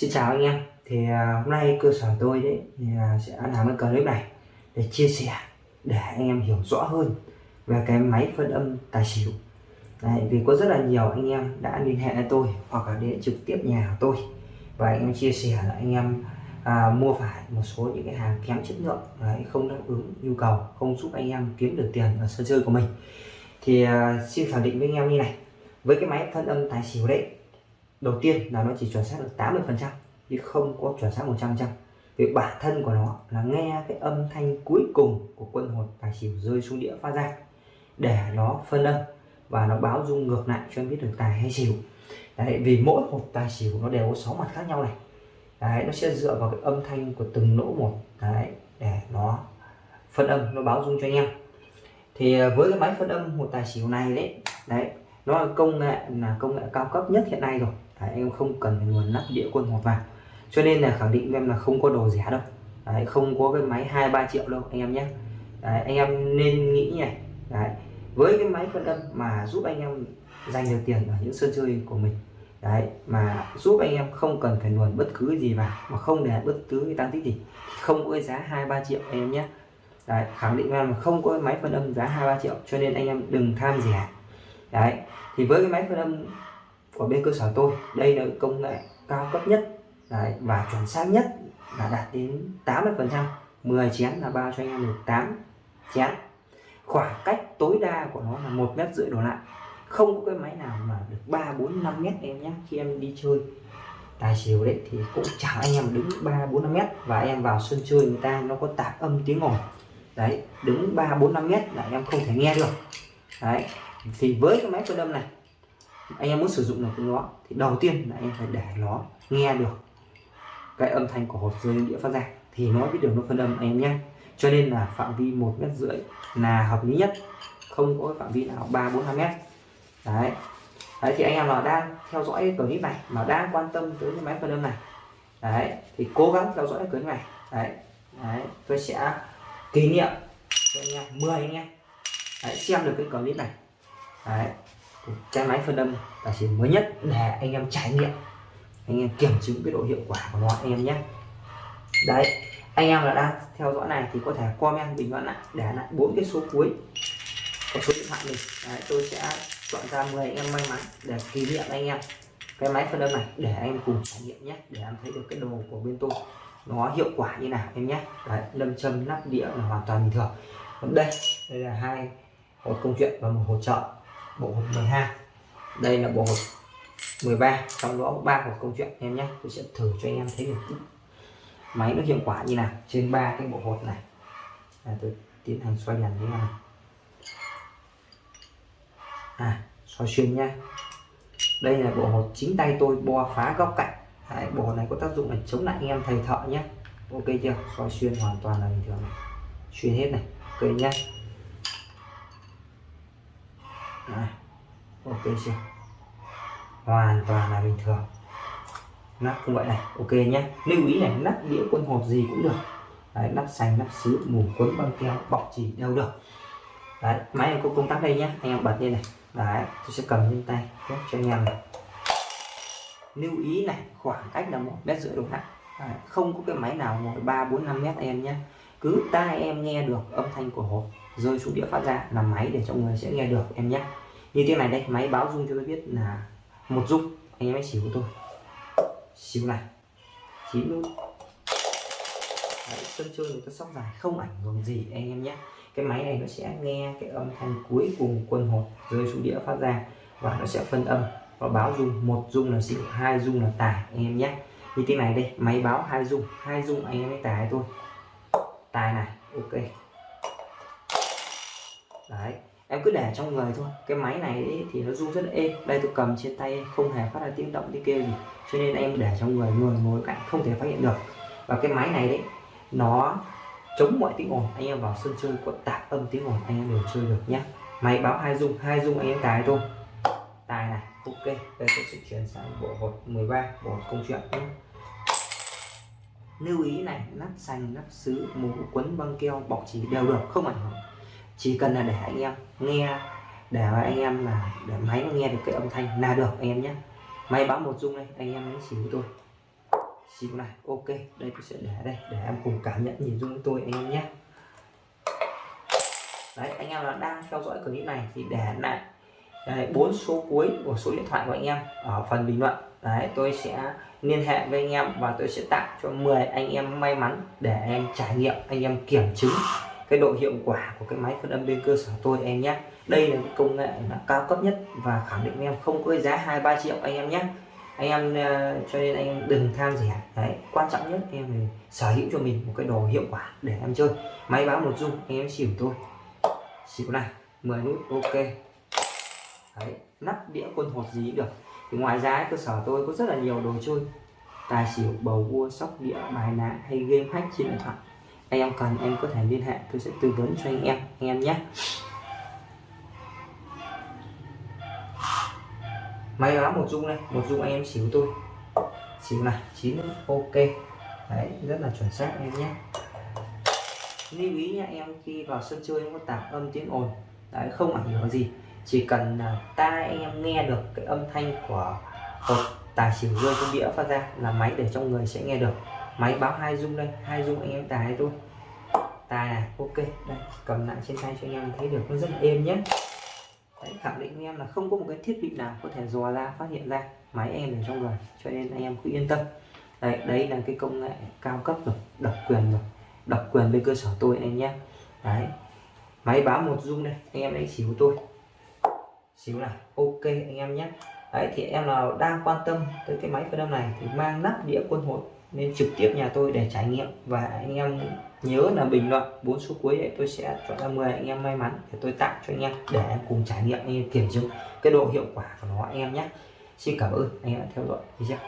Xin chào anh em. Thì à, hôm nay cơ sở tôi đấy thì à, sẽ làm cái clip này để chia sẻ để anh em hiểu rõ hơn về cái máy phân âm tài xỉu. Đấy, vì có rất là nhiều anh em đã liên hệ với tôi hoặc là đến trực tiếp nhà của tôi. Và anh em chia sẻ là anh em à, mua phải một số những cái hàng kém chất lượng đấy, không đáp ứng nhu cầu không giúp anh em kiếm được tiền ở sân chơi của mình. Thì à, xin khẳng định với anh em như này với cái máy phân âm tài xỉu đấy đầu tiên là nó chỉ chuẩn xác được 80 phần trăm chứ không có chuẩn xác 100 trăm vì bản thân của nó là nghe cái âm thanh cuối cùng của quân hột tài xỉu rơi xuống đĩa phát ra để nó phân âm và nó báo dung ngược lại cho em biết được tài hay xỉu. Đấy, vì mỗi một tài xỉu nó đều có sáu mặt khác nhau này. Đấy, nó sẽ dựa vào cái âm thanh của từng lỗ một đấy, để nó phân âm nó báo dung cho anh em. Thì à, với cái máy phân âm một tài xỉu này đấy đấy nó là công nghệ là công nghệ cao cấp nhất hiện nay rồi đấy, em không cần phải nguồn nắp đĩa quân hộp vàng, cho nên là khẳng định em là không có đồ rẻ đâu. Đấy, không có cái máy hai ba triệu đâu anh em nhé. Đấy, anh em nên nghĩ này đấy, với cái máy phân âm mà giúp anh em giành được tiền ở những sân chơi của mình đấy mà giúp anh em không cần phải luồn bất cứ gì vào mà không để bất cứ cái tăng tích gì không có cái giá hai ba triệu anh em nhé. Đấy, khẳng định em là không có cái máy phân âm giá hai ba triệu cho nên anh em đừng tham rẻ. Đấy thì với cái máy phân âm của bên cơ sở tôi. Đây là công nghệ cao cấp nhất đấy, và chuẩn xác nhất là đạt đến 80 phần trăm. 10 chén là bao cho anh em được 8 chén. Khoảng cách tối đa của nó là một mét rưỡi đổ lại. Không có cái máy nào mà được 3 4 5 mét em nhé khi em đi chơi. Tài xỉu đấy thì cũng chẳng anh em đứng 3 4 5 mét và em vào sân chơi người ta nó có tạp âm tiếng ồn. Đấy đứng 3 4 5 mét là em không thể nghe được. Đấy thì với cái máy cơ đâm này anh em muốn sử dụng được nó thì đầu tiên là em phải để nó nghe được cái âm thanh của hộp rơi đĩa phát ra thì nó biết được nó phân âm anh em nhé. Cho nên là phạm vi một mét rưỡi là hợp lý nhất không có phạm vi nào ba bốn năm mét. Đấy. Đấy thì anh em nào đang theo dõi clip này mà đang quan tâm tới cái máy phân âm này đấy thì cố gắng theo dõi clip này. Đấy. Đấy tôi sẽ kỷ niệm cho anh em 10 anh em đấy, xem được cái clip này. Đấy cái máy phân âm là chỉ mới nhất để anh em trải nghiệm anh em kiểm chứng cái độ hiệu quả của nó anh em nhé. Đấy anh em là đang theo dõi này thì có thể comment bình luận lại để lại bốn cái số cuối có số điện thoại mình. Đấy, tôi sẽ chọn ra 10 anh em may mắn để kỷ niệm anh em cái máy phân âm này để anh em cùng trải nghiệm nhé để em thấy được cái đồ của bên tôi nó hiệu quả như nào em nhé. Đấy, lâm châm nắp đĩa là hoàn toàn bình thường. Còn đây đây là hai một công chuyện và một hỗ trợ bộ hộp 12 đây là bộ hộp 13 trong đó có ba hộp công chuyện em nhé. Tôi sẽ thử cho anh em thấy được máy nó hiệu quả như nào? Trên ba cái bộ hộp này. À, tôi tiến hành xoay đèn như này. À xoay xuyên nha đây là bộ hộp chính tay tôi bo phá góc cạnh. Đấy, bộ này có tác dụng là chống lại anh em thầy thợ nhé ok chưa? Xoay xuyên hoàn toàn là bình thường này. xuyên hết này. Ok nhé Đấy. ok chưa? Hoàn toàn là bình thường. Nắp cũng vậy này ok nhé lưu ý này nắp đĩa quân hộp gì cũng được. Đấy, nắp xanh nắp sứ mù quấn băng keo bọc chỉ đều được. Đấy máy em có công tắc đây nhé anh em bật lên này. Đấy tôi sẽ cầm trên tay cho anh em này. Lưu ý này khoảng cách là một mét rưỡi độ lại không có cái máy nào ngồi ba bốn năm mét em nhé cứ tai em nghe được âm thanh của hộp rơi xuống đĩa phát ra là máy để cho người sẽ nghe được em nhé. Như thế này đây máy báo dung cho tôi biết là một dung anh em hãy xỉu của tôi. Xíu này. Chín luôn Đấy, sân chơi người ta sóc dài không ảnh hưởng gì anh em nhé. Cái máy này nó sẽ nghe cái âm thanh cuối cùng quân hột rơi xuống đĩa phát ra và nó sẽ phân âm và báo dung một dung là xỉu hai dung là tài anh em nhé. Như thế này đây máy báo hai dung hai dung anh em ấy tài thôi tài này ok em cứ để trong người thôi. Cái máy này thì nó rung rất là êm. Đây tôi cầm trên tay, không hề phát ra tiếng động, tiếng kêu gì. Cho nên em để trong người người ngồi cạnh, không thể phát hiện được. Và cái máy này đấy nó chống mọi tiếng ồn. Anh em vào sân chơi có tạp âm tiếng ồn, anh em đều chơi được nhé máy báo hai dung hai dung anh em tài thôi. Tài này, ok. Đây tôi sẽ chuyển sang bộ hột 13 bộ hột công chuyện nhé lưu ý này, nắp xanh, nắp sứ, mũ quấn băng keo, bọc chỉ đều được, không ảnh hưởng chỉ cần là để anh em nghe để anh em là để máy nó nghe được cái âm thanh là được anh em nhé máy báo một dung đây anh em hãy xỉu tôi xíu này ok đây tôi sẽ để đây để em cùng cảm nhận nhìn dung với tôi anh em nhé đấy anh em là đang theo dõi clip này thì để lại đấy, bốn số cuối của số điện thoại của anh em ở phần bình luận đấy tôi sẽ liên hệ với anh em và tôi sẽ tặng cho 10 anh em may mắn để anh em trải nghiệm anh em kiểm chứng cái độ hiệu quả của cái máy phân âm bên cơ sở tôi em nhé đây là cái công nghệ là cao cấp nhất và khẳng định em không có giá hai ba triệu anh em nhé anh em uh, cho nên anh em đừng tham rẻ. Đấy quan trọng nhất em phải sở hữu cho mình một cái đồ hiệu quả để em chơi. Máy báo một dung anh em xỉu tôi. Xỉu này 10 nút ok. Đấy nắp đĩa quân hột gì được. Thì ngoài ra cơ sở tôi có rất là nhiều đồ chơi. Tài xỉu bầu cua sóc đĩa bài ná hay game hack trên điện thoại anh em cần, em có thể liên hệ, tôi sẽ tư vấn cho anh em anh em nhé. Máy báo một dung này một dung anh em xỉu tôi xỉu này, chín, ok. Đấy, rất là chuẩn xác em nhé. Lưu ý nha, em khi vào sân chơi em có tạp âm tiếng ồn. Đấy, không ảnh hưởng gì. Chỉ cần là tai anh em nghe được cái âm thanh của hộp tài xỉu rơi trong đĩa phát ra là máy để trong người sẽ nghe được máy báo hai dung đây hai dung anh em tài thôi. Tài này ok đây cầm lại trên tay cho anh em thấy được nó rất là êm nhé. Đấy, khẳng định anh em là không có một cái thiết bị nào có thể dò ra phát hiện ra máy em ở trong người cho nên anh em cứ yên tâm. Đấy đấy là cái công nghệ cao cấp rồi độc quyền rồi độc quyền bên cơ sở tôi anh nhé. Đấy máy báo một dung đây anh em đánh xíu tôi xíu này ok anh em nhé. Đấy thì em nào đang quan tâm tới cái máy phân âm này thì mang nắp đĩa quân hội nên trực tiếp nhà tôi để trải nghiệm. Và anh em nhớ là bình luận bốn số cuối để tôi sẽ chọn ra 10 anh em may mắn để tôi tặng cho anh em để em cùng trải nghiệm, anh em kiểm chứng cái độ hiệu quả của nó, anh em nhé. Xin cảm ơn, anh em đã theo dõi video.